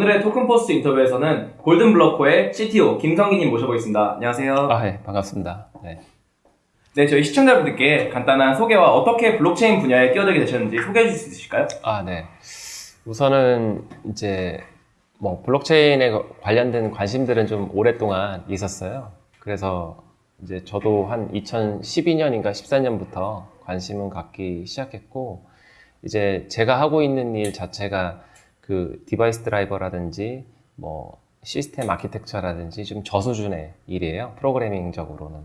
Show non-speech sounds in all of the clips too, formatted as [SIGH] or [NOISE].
오늘의 토큰포스트 인터뷰에서는 골든블러코의 CTO 김성기님 모셔보겠습니다. 안녕하세요. 아, 예, 반갑습니다. 네. 네, 저희 시청자분들께 간단한 소개와 어떻게 블록체인 분야에 끼어들게 되셨는지 소개해 주실 수 있으실까요? 아, 네. 우선은 이제 뭐 블록체인에 관련된 관심들은 좀 오랫동안 있었어요. 그래서 이제 저도 한 2012년인가 14년부터 관심은 갖기 시작했고 이제 제가 하고 있는 일 자체가 그 device driver라든지 뭐 시스템 architecture라든지 좀 저수준의 일이에요. 프로그래밍적으로는.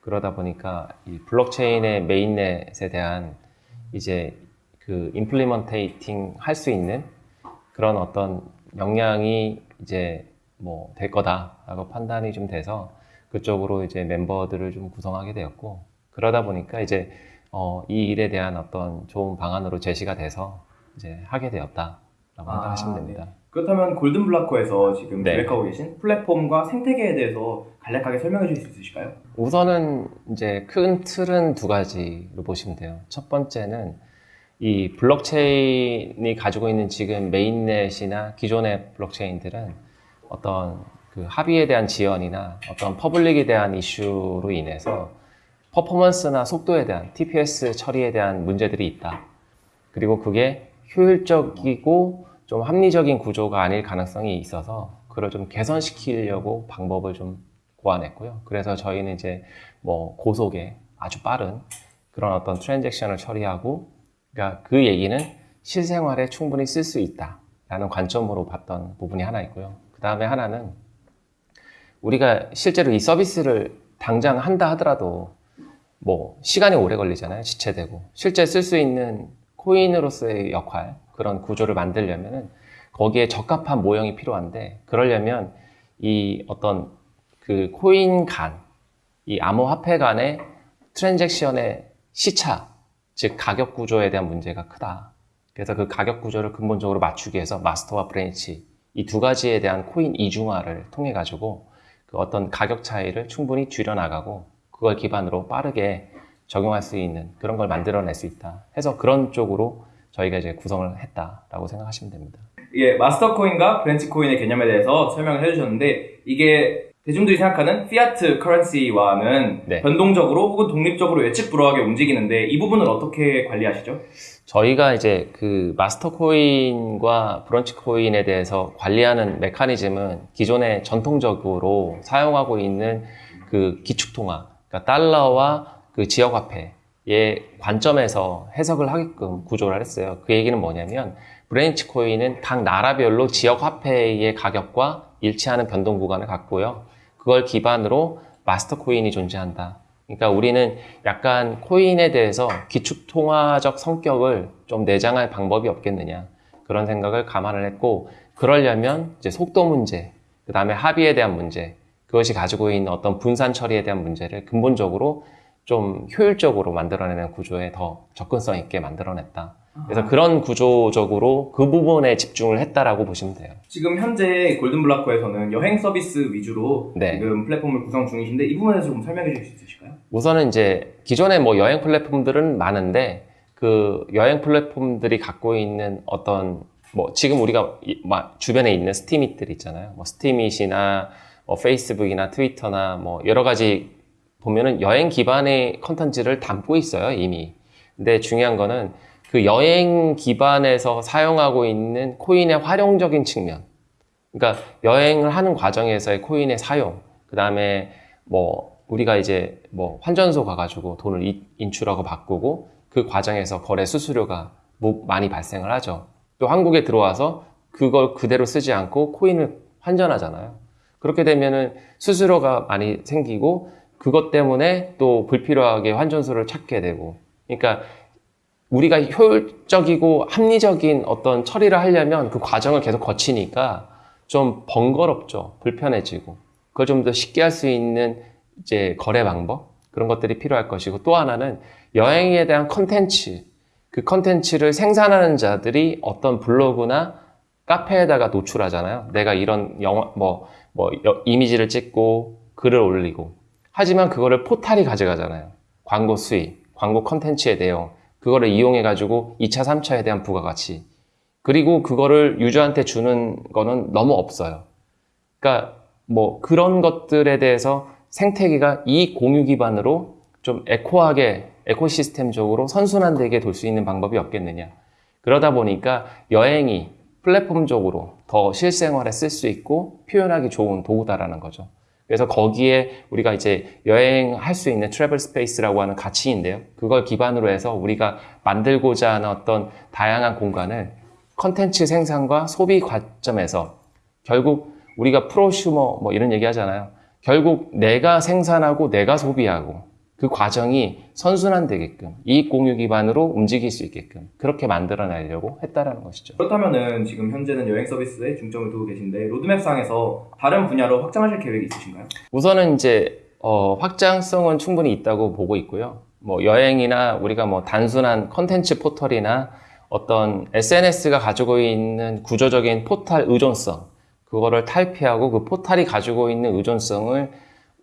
그러다 보니까 이 블록체인의 mainnet에 대한 이제 그 implementating 할 수 있는 그런 어떤 역량이 이제 뭐 될 거다라고 판단이 좀 돼서 그쪽으로 이제 member들을 좀 구성하게 되었고 그러다 보니까 이제 어, 이 일에 대한 어떤 좋은 방안으로 제시가 돼서 이제 하게 되었다 라고 생각하시면 됩니다. 네. 그렇다면 골든블라코에서 지금 네. 계획하고 계신 플랫폼과 생태계에 대해서 간략하게 설명해 주실 수 있으실까요? 우선은 이제 큰 틀은 두 가지로 보시면 돼요. 첫 번째는 이 블록체인이 가지고 있는 지금 mainnet이나 기존의 블록체인들은 어떤 그 합의에 대한 지연이나 어떤 public에 대한 이슈로 인해서 퍼포먼스나 속도에 대한 TPS 처리에 대한 문제들이 있다. 그리고 그게 효율적이고 좀 합리적인 구조가 아닐 가능성이 있어서 그걸 좀 개선시키려고 방법을 좀 고안했고요. 그래서 저희는 이제 뭐 고속에 아주 빠른 그런 어떤 트랜잭션을 처리하고 그러니까 그 얘기는 실생활에 충분히 쓸 수 있다 라는 관점으로 봤던 부분이 하나 있고요. 그 다음에 하나는 우리가 실제로 이 서비스를 당장 한다 하더라도 뭐 시간이 오래 걸리잖아요. 지체되고 실제 쓸 수 있는 코인으로서의 역할 그런 구조를 만들려면은 거기에 적합한 모형이 필요한데 그러려면 이 어떤 그 코인 간, 이 암호화폐 간의 transaction의 시차, 즉 가격 구조에 대한 문제가 크다. 그래서 그 가격 구조를 근본적으로 맞추기 위해서 master와 branch 이 두 가지에 대한 코인 이중화를 통해 가지고 그 어떤 가격 차이를 충분히 줄여 나가고 그걸 기반으로 빠르게 적용할 수 있는 그런 걸 만들어낼 수 있다. 해서 그런 쪽으로 저희가 이제 구성을 했다라고 생각하시면 됩니다. 이게 마스터 코인과 branch 코인의 개념에 대해서 설명을 해주셨는데 이게 대중들이 생각하는 fiat currency와는 네. 변동적으로 혹은 독립적으로 예측 불허하게 움직이는데 이 부분을 어떻게 관리하시죠? 저희가 이제 그 마스터 코인과 branch 코인에 대해서 관리하는 메커니즘은 기존에 전통적으로 사용하고 있는 그 기축통화, 그러니까 달러와 그 지역화폐의 관점에서 해석을 하게끔 구조를 했어요. 그 얘기는 뭐냐면 branch 코인은 각 나라별로 지역화폐의 가격과 일치하는 변동 구간을 갖고요. 그걸 기반으로 마스터 코인이 존재한다. 그러니까 우리는 약간 코인에 대해서 기축통화적 성격을 좀 내장할 방법이 없겠느냐. 그런 생각을 감안을 했고, 그러려면 이제 속도 문제, 그 다음에 합의에 대한 문제, 그것이 가지고 있는 어떤 분산 처리에 대한 문제를 근본적으로 좀 효율적으로 만들어내는 구조에 더 접근성 있게 만들어냈다. 그래서 그런 구조적으로 그 부분에 집중을 했다라고 보시면 돼요. 지금 현재 골든블라코에서는 여행 서비스 위주로 네. 지금 플랫폼을 구성 중이신데 이 부분에서 좀 설명해 주실 수 있으실까요? 우선은 이제 기존에 뭐 여행 플랫폼들은 많은데 그 여행 플랫폼들이 갖고 있는 어떤 뭐 지금 우리가 이- 막 주변에 있는 Steemit들 있잖아요. 뭐 Steemit이나 뭐 페이스북이나 트위터나 뭐 여러 가지 보면은 여행 기반의 컨텐츠를 담고 있어요, 이미. 근데 중요한 거는 그 여행 기반에서 사용하고 있는 코인의 활용적인 측면. 그러니까 여행을 하는 과정에서의 코인의 사용, 그 다음에 뭐 우리가 이제 뭐 환전소 가가지고 돈을 이- 인출하고 바꾸고 그 과정에서 거래 수수료가 뭐 많이 발생을 하죠. 또 한국에 들어와서 그걸 그대로 쓰지 않고 코인을 환전하잖아요. 그렇게 되면은 수수료가 많이 생기고 그것 때문에 또 불필요하게 환전소를 찾게 되고. 그러니까 우리가 효율적이고 합리적인 어떤 처리를 하려면 그 과정을 계속 거치니까 좀 번거롭죠. 불편해지고. 그걸 좀 더 쉽게 할 수 있는 이제 거래 방법 그런 것들이 필요할 것이고 또 하나는 여행에 대한 컨텐츠 그 컨텐츠를 생산하는 자들이 어떤 블로그나 카페에다가 노출하잖아요. 내가 이런 영화 뭐, 뭐 여- 이미지를 찍고 글을 올리고 하지만 그거를 포탈이 가져가잖아요. 광고 수익, 광고 컨텐츠의 내용 그거를 이용해 가지고 2차, 3차에 대한 부가가치 그리고 그거를 유저한테 주는 거는 너무 없어요. 그러니까 뭐 그런 것들에 대해서 생태계가 이 공유 기반으로 좀 eco하게 ecosystem적으로 선순환되게 돌 수 있는 방법이 없겠느냐. 그러다 보니까 여행이 플랫폼적으로 더 실생활에 쓸 수 있고 표현하기 좋은 도구다라는 거죠. 그래서 거기에 우리가 이제 여행할 수 있는 travel space라고 하는 가치인데요. 그걸 기반으로 해서 우리가 만들고자 하는 어떤 다양한 공간을 컨텐츠 생산과 소비 관점에서 결국 우리가 프로슈머 뭐 이런 얘기 하잖아요. 결국 내가 생산하고 내가 소비하고 그 과정이 선순환되게끔 이익 공유 기반으로 움직일 수 있게끔 그렇게 만들어내려고 했다라는 것이죠. 그렇다면은 지금 현재는 여행 서비스에 중점을 두고 계신데 로드맵상에서 다른 분야로 확장하실 계획이 있으신가요? 우선은 이제 어, 확장성은 충분히 있다고 보고 있고요. 뭐 여행이나 우리가 뭐 단순한 컨텐츠 포털이나 어떤 SNS가 가지고 있는 구조적인 포탈 의존성 그거를 탈피하고 그 포탈이 가지고 있는 의존성을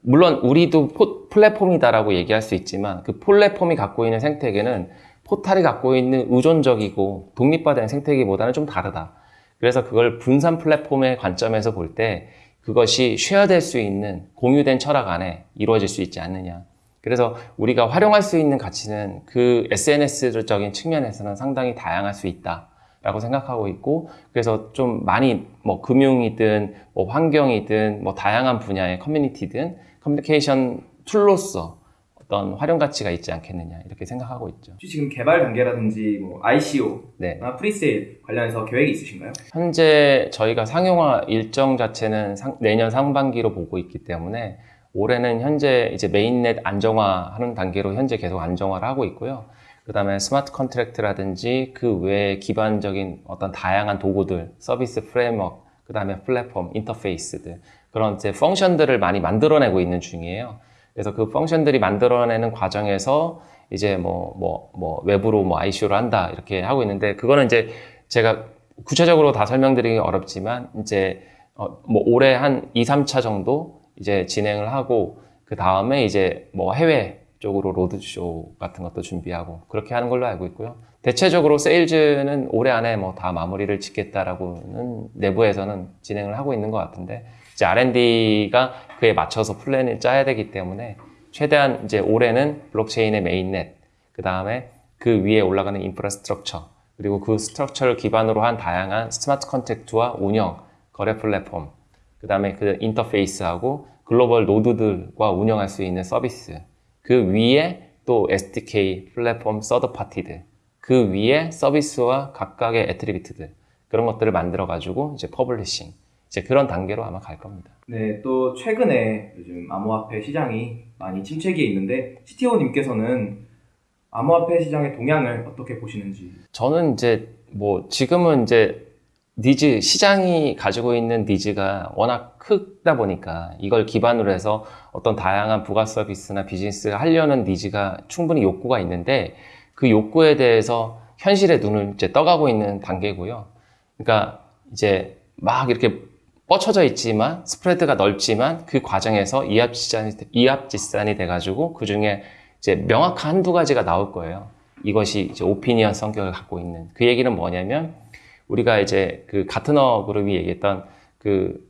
물론 우리도 포, 플랫폼이다라고 얘기할 수 있지만 그 플랫폼이 갖고 있는 생태계는 포탈이 갖고 있는 의존적이고 독립화된 생태계보다는 좀 다르다. 그래서 그걸 분산 플랫폼의 관점에서 볼 때 그것이 share될 수 있는 공유된 철학 안에 이루어질 수 있지 않느냐. 그래서 우리가 활용할 수 있는 가치는 그 SNS적인 측면에서는 상당히 다양할 수 있다. 라고 생각하고 있고, 그래서 좀 많이 뭐 금융이든 뭐 환경이든 뭐 다양한 분야의 커뮤니티든 커뮤니케이션 툴로서 어떤 활용 가치가 있지 않겠느냐 이렇게 생각하고 있죠. 지금 개발 단계라든지 뭐 ICO, 네. 나 pre-sale 관련해서 계획이 있으신가요? 현재 저희가 상용화 일정 자체는 상- 내년 상반기로 보고 있기 때문에 올해는 현재 이제 mainnet 안정화하는 단계로 현재 계속 안정화를 하고 있고요. 그 다음에 smart contract라든지 그 외에 기반적인 어떤 다양한 도구들, service framework, 그 다음에 플랫폼, 인터페이스들, 그런 이제 function들을 많이 만들어내고 있는 중이에요. 그래서 그 function들이 만들어내는 과정에서 이제 뭐, 뭐, 뭐, 외부로 뭐 ICO를 한다, 이렇게 하고 있는데, 그거는 이제 제가 구체적으로 다 설명드리기 어렵지만, 이제, 어, 뭐, 올해 한 2, 3차 정도 이제 진행을 하고, 그 다음에 이제 뭐 해외 쪽으로 roadshow 같은 것도 준비하고, 그렇게 하는 걸로 알고 있고요. 대체적으로 세일즈는 올해 안에 뭐 다 마무리를 짓겠다라고는 내부에서는 진행을 하고 있는 것 같은데, 이제 R&D가 그에 맞춰서 플랜을 짜야 되기 때문에 최대한 이제 올해는 블록체인의 mainnet, 그 다음에 그 위에 올라가는 infrastructure, 그리고 그 structure를 기반으로 한 다양한 smart contract와 운영, 거래 플랫폼, 그 다음에 그 인터페이스하고 global node들과 운영할 수 있는 서비스, 그 위에 또 SDK 플랫폼 서드 파티들, 그 위에 서비스와 각각의 attribute들, 그런 것들을 만들어 가지고 이제 publishing, 이제 그런 단계로 아마 갈 겁니다. 네, 또 최근에 요즘 암호화폐 시장이 많이 침체기에 있는데 CTO님께서는 암호화폐 시장의 동향을 어떻게 보시는지 저는 이제 뭐 지금은 이제 니즈 시장이 가지고 있는 needs가 워낙 크다 보니까 이걸 기반으로 해서 어떤 다양한 부가 서비스나 비즈니스를 하려는 needs가 충분히 욕구가 있는데 그 욕구에 대해서 현실의 눈을 이제 떠가고 있는 단계고요. 그러니까 이제 막 이렇게 뻗쳐져 있지만 spread가 넓지만 그 과정에서 이합집산이 이합집산이 돼가지고 그 중에 이제 명확한 한두 가지가 나올 거예요. 이것이 이제 오피니언 성격을 갖고 있는 그 얘기는 뭐냐면 우리가 이제 그 가트너 그룹이 얘기했던 그,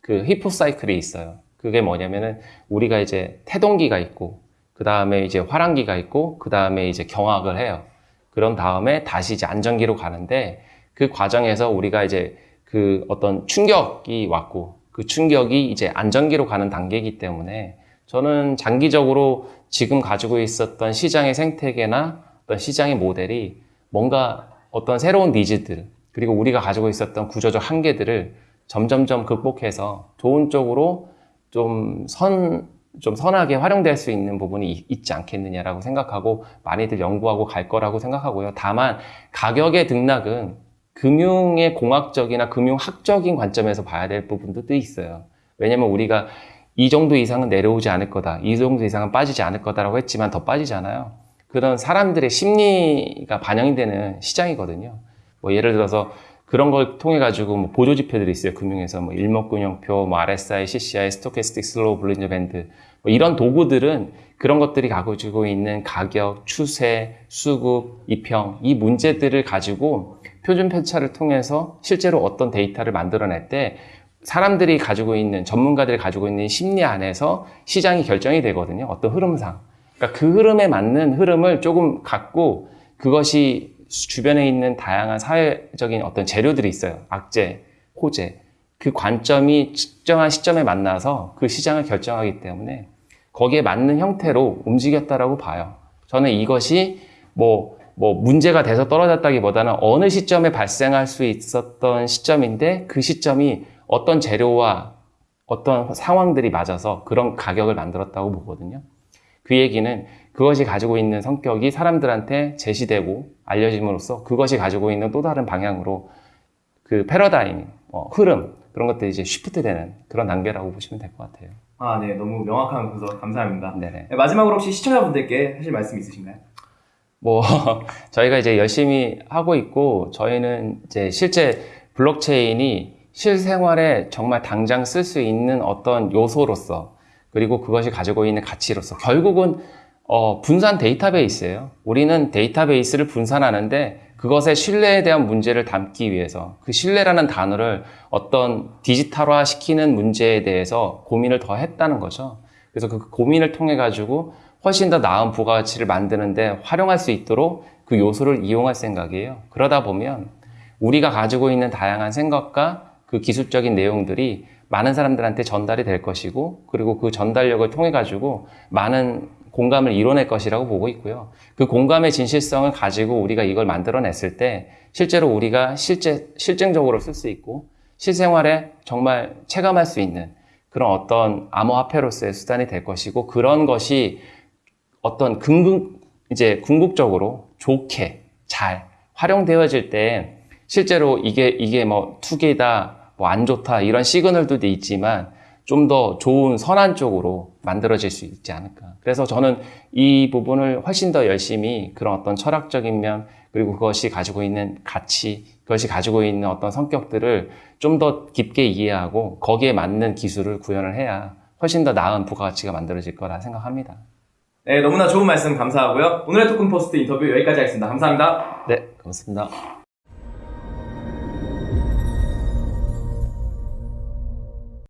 그 히포 사이클이 있어요. 그게 뭐냐면은 우리가 이제 태동기가 있고 그 다음에 이제 화랑기가 있고 그 다음에 이제 경악을 해요. 그런 다음에 다시 이제 안정기로 가는데 그 과정에서 우리가 이제 그 어떤 충격이 왔고 그 충격이 이제 안정기로 가는 단계이기 때문에 저는 장기적으로 지금 가지고 있었던 시장의 생태계나 어떤 시장의 모델이 뭔가 어떤 새로운 니즈들 그리고 우리가 가지고 있었던 구조적 한계들을 점점점 극복해서 좋은 쪽으로 좀 선, 좀 선하게 활용될 수 있는 부분이 있- 있지 않겠느냐라고 생각하고 많이들 연구하고 갈 거라고 생각하고요. 다만 가격의 등락은 금융의 공학적이나 금융학적인 관점에서 봐야 될 부분도 있어요. 왜냐면 우리가 이 정도 이상은 내려오지 않을 거다. 이 정도 이상은 빠지지 않을 거다라고 했지만 더 빠지잖아요. 그런 사람들의 심리가 반영이 되는 시장이거든요. 뭐 예를 들어서 그런 걸 통해 가지고 뭐 보조 지표들이 있어요. 금융에서 뭐 일목균형표, 뭐 RSI, CCI, stochastic slow Bollinger band 뭐 이런 도구들은 그런 것들이 가지고 있는 가격, 추세, 수급, 이평 이 문제들을 가지고 표준 편차를 통해서 실제로 어떤 데이터를 만들어낼 때 사람들이 가지고 있는 전문가들이 가지고 있는 심리 안에서 시장이 결정이 되거든요. 어떤 흐름상. 그러니까 그 흐름에 맞는 흐름을 조금 갖고 그것이 주변에 있는 다양한 사회적인 어떤 재료들이 있어요. 악재, 호재. 그 관점이 특정한 시점에 만나서 그 시장을 결정하기 때문에 거기에 맞는 형태로 움직였다라고 봐요. 저는 이것이 뭐, 뭐 문제가 돼서 떨어졌다기보다는 어느 시점에 발생할 수 있었던 시점인데 그 시점이 어떤 재료와 어떤 상황들이 맞아서 그런 가격을 만들었다고 보거든요. 그 얘기는 그것이 가지고 있는 성격이 사람들한테 제시되고 알려짐으로써 그것이 가지고 있는 또 다른 방향으로 그 패러다임, 어, 흐름 그런 것들이 이제 쉬프트 되는 그런 단계라고 보시면 될 것 같아요. 아, 네. 너무 명확한 분석 감사합니다. 네네. 네, 마지막으로 혹시 시청자분들께 하실 말씀 있으신가요? 뭐 [LAUGHS] 저희가 이제 열심히 하고 있고 저희는 이제 실제 블록체인이 실생활에 정말 당장 쓸 수 있는 어떤 요소로서 그리고 그것이 가지고 있는 가치로서 결국은 어, 분산 데이터베이스예요. 우리는 데이터베이스를 분산하는데 그것의 신뢰에 대한 문제를 담기 위해서 그 신뢰라는 단어를 어떤 디지털화 시키는 문제에 대해서 고민을 더 했다는 거죠. 그래서 그 고민을 통해 가지고 훨씬 더 나은 부가가치를 만드는데 활용할 수 있도록 그 요소를 이용할 생각이에요. 그러다 보면 우리가 가지고 있는 다양한 생각과 그 기술적인 내용들이 많은 사람들한테 전달이 될 것이고 그리고 그 전달력을 통해 가지고 많은 공감을 이뤄낼 것이라고 보고 있고요. 그 공감의 진실성을 가지고 우리가 이걸 만들어냈을 때 실제로 우리가 실제 실증적으로 쓸 수 있고 실생활에 정말 체감할 수 있는 그런 어떤 암호화폐로서의 수단이 될 것이고 그런 것이 어떤 궁극 이제 궁극적으로 좋게 잘 활용되어질 때 실제로 이게 이게 뭐 투기다 뭐 안 좋다 이런 시그널도 있지만 좀 더 좋은 선한 쪽으로 만들어질 수 있지 않을까. 그래서 저는 이 부분을 훨씬 더 열심히 그런 어떤 철학적인 면 그리고 그것이 가지고 있는 가치, 그것이 가지고 있는 어떤 성격들을 좀 더 깊게 이해하고 거기에 맞는 기술을 구현을 해야 훨씬 더 나은 부가가치가 만들어질 거라 생각합니다. 네, 너무나 좋은 말씀 감사하고요. 오늘의 토큰 포스트 인터뷰 여기까지 하겠습니다. 감사합니다. 네, 고맙습니다.